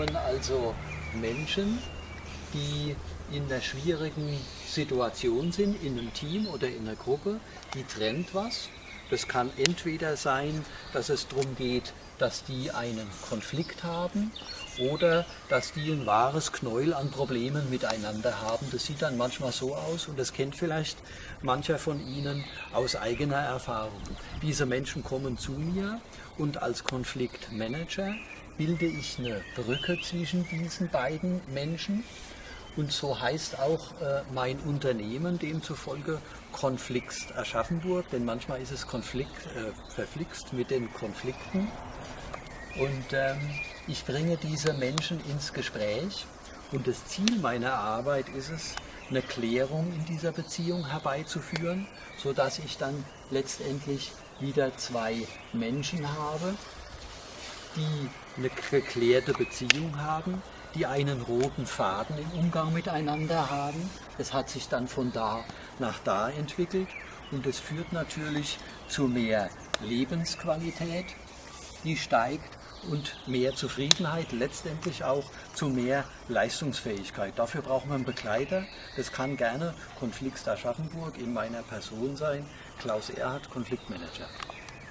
Also Menschen, die in einer schwierigen Situation sind, in einem Team oder in einer Gruppe, die trennt was. Das kann entweder sein, dass es darum geht, dass die einen Konflikt haben oder dass die ein wahres Knäuel an Problemen miteinander haben. Das sieht dann manchmal so aus und das kennt vielleicht mancher von Ihnen aus eigener Erfahrung. Diese Menschen kommen zu mir und als Konfliktmanager bilde ich eine Brücke zwischen diesen beiden Menschen. Und so heißt auch äh, mein Unternehmen demzufolge Konflikt Aschaffenburg, denn manchmal ist es Konflikt, äh, verflixt mit den Konflikten. Und ähm, ich bringe diese Menschen ins Gespräch und das Ziel meiner Arbeit ist es, eine Klärung in dieser Beziehung herbeizuführen, sodass ich dann letztendlich wieder zwei Menschen habe, die eine geklärte Beziehung haben, die einen roten Faden im Umgang miteinander haben. Es hat sich dann von da nach da entwickelt und es führt natürlich zu mehr Lebensqualität, die steigt und mehr Zufriedenheit, letztendlich auch zu mehr Leistungsfähigkeit. Dafür braucht man einen Begleiter. Das kann gerne Konflikt Aschaffenburg in meiner Person sein, Klaus Erhardt, Konfliktmanager.